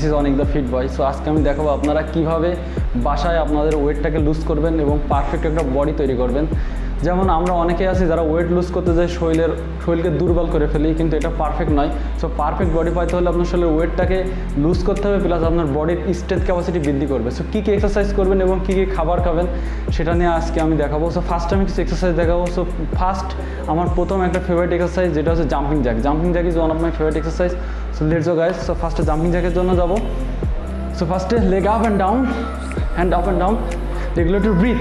This is অনেক the fit boy so আজকে আমি দেখাবো আপনারা কীভাবে বাসায় আপনাদের ওয়েটটাকে লুজ করবেন এবং পারফেক্ট একটা বডি তৈরি করবেন। যেমন আমরা অনেকে আছি যারা ওয়েট লুজ করতে যাই শরীরের, শরীরকে দুর্বল করে ফেলি, কিন্তু এটা পারফেক্ট নয়। সো পারফেক্ট বডি পাইতে হলে আপনার শরীরের ওয়েটটাকে লুজ করতে হবে প্লাস আপনার বডির স্ট্রেংথ ক্যাপাসিটি বৃদ্ধি করবে। সো কী কী এক্সারসাইজ করবেন এবং কী কী খাবার খাবেন, সেটা নিয়ে আজকে আমি দেখাবো। সো ফার্স্ট আমি কিছু এক্সারসাইজ দেখাবো। সো ফার্স্ট আমার প্রথম একটা ফেভারিট এক্সারসাইজ যেটা হচ্ছে jumping jack jumping jack is one of my favourite exercise so let's go guys so ফার্স্টে জাম্পিং জ্যাকের জন্য যাব। সো ফার্স্টে leg up and down hand up and down একটু ব্রিথ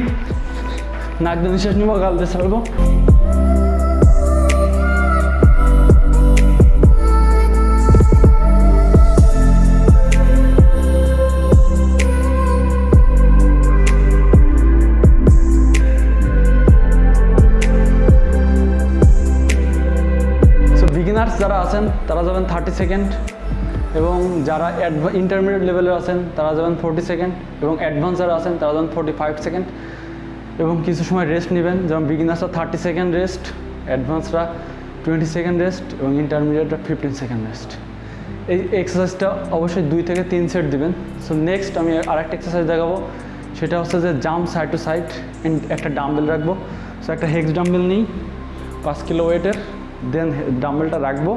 নাক দিয়ে নিঃশ্বাস নিবো, গাল ছাড়বো। বিগিনার্স যারা আছেন, তারা যাবেন থার্টি সেকেন্ড এবং যারা ইন্টারমিডিয়েট লেভেলের আছেন, তারা যাবেন ফোর্টি সেকেন্ড এবং অ্যাডভান্স যারা আছেন, তারা যাবেন ফোর্টি ফাইভ সেকেন্ড এবং কিছু সময় রেস্ট নেবেন। যেমন বিগিনার্সরা থার্টি সেকেন্ড রেস্ট অ্যাডভান্সরা টোয়েন্টি সেকেন্ড রেস্ট এবং ইন্টারমিডিয়েটরা ফিফটিন সেকেন্ড রেস্ট এই এক্সারসাইজটা অবশ্যই দুই থেকে তিন সেট দিবেন। সো নেক্সট আমি আরেকটা এক্সারসাইজ দেখাবো। সেটা হচ্ছে যে জাম্প সাইড টু সাইড একটা ডাম্বেল রাখব। সো একটা হেক্স ডাম্বেল নিই, পাঁচ কিলো ওয়েটের দেন ডাম্বেলটা রাখব।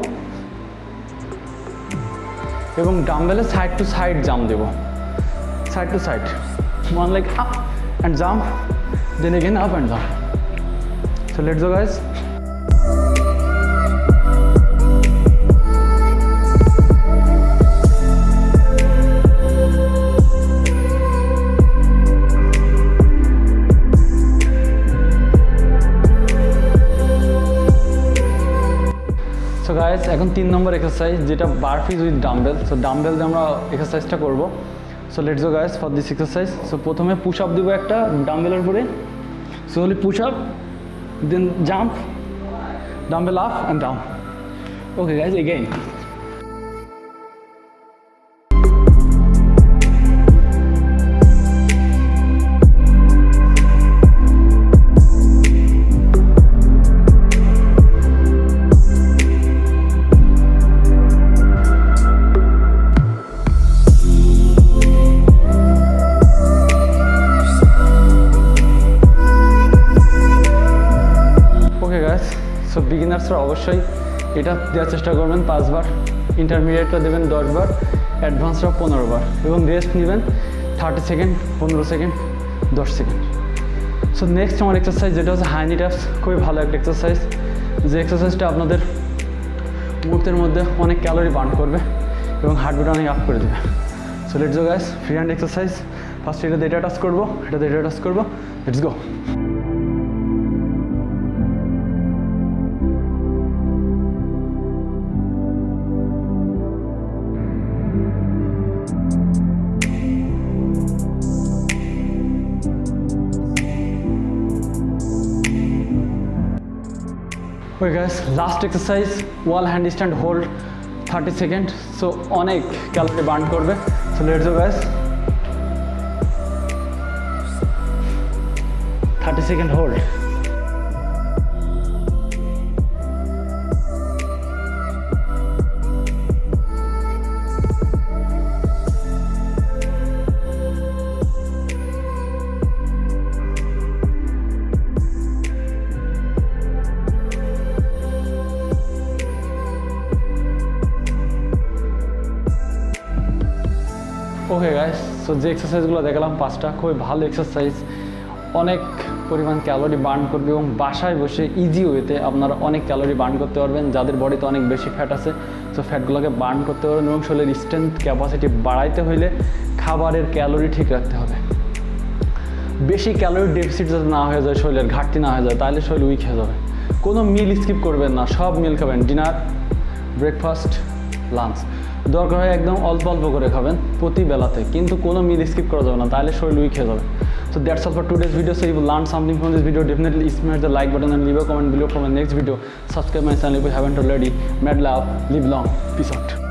এবং ডাম্বেলে সাইড টু সাইড জাম্প দেবো। Side to side one like up and jump then again up and jump so let's go guys guys এখন তিন নম্বর এক্সারসাইজ যেটা burpees with dumbbell so dumbbell দিয়ে আমরা এক্সারসাইজটা করব। So let's go guys for this exercise so প্রথমে push up দেবো একটা ডাম্বেলের উপরে। So Holi push up then jump dumbbell up and down okay guys again বিগিনার্সরা অবশ্যই এটা দেওয়ার চেষ্টা করবেন পাঁচবার ইন্টারমিডিয়েটটা দেবেন দশবার অ্যাডভান্সরা পনেরো বার এবং রেস্ট নেবেন থার্টি সেকেন্ড পনেরো সেকেন্ড দশ সেকেন্ড সো নেক্সট আমার এক্সারসাইজ যেটা হচ্ছে হাইনি ট্যাপস খুবই ভালো একটা এক্সারসাইজ যে এক্সারসাইজটা আপনাদের মুহূর্তের মধ্যে অনেক ক্যালোরি বার্ন করবে এবং হার্টবিট অনেক আপ করে দেবে। So let's go guys free hand exercise first এটা এটা টাচ করব, এটা এটা টাচ করব লেটস গো ওই guys last exercise wall handstand hold thirty second so অনেক ক্যালোরি বার্ন করবে। So let's go guys thirty second hold okay guys so যে এক্সারসাইজগুলো দেখালাম, পাঁচটা খুবই ভালো এক্সারসাইজ অনেক পরিমাণ ক্যালোরি বার্ন করবে এবং বাসায় বসে ইজি ওয়েতে আপনারা অনেক ক্যালোরি বার্ন করতে পারবেন। যাদের বডিতে অনেক বেশি ফ্যাট আছে সো ফ্যাটগুলোকে বার্ন করতে পারবেন এবং শরীরের স্ট্রেংথ ক্যাপাসিটি বাড়াইতে হইলে খাবারের ক্যালোরি ঠিক রাখতে হবে। বেশি ক্যালোরি ডেফিসিট যাতে না হয়ে যায়, শরীরের ঘাটতি না হয়ে যায়, তাহলে শরীর উইক হয়ে যাবে। কোনো মিল স্কিপ করবেন না, সব মিল খাবেন। ডিনার ব্রেকফাস্ট লাঞ্চ দরকার হয় একদম অল্প অল্প করে খাবেন প্রতি বেলাতে, কিন্তু কোনো মিল স্কিপ করা যাবে না, তাহলে শরীর উইক খেয়ে যাবে। So that's all for today's video so you learn something from this video definitely smash the like button and leave comment below for next video subscribe my channel you haven't already mad love live long peace out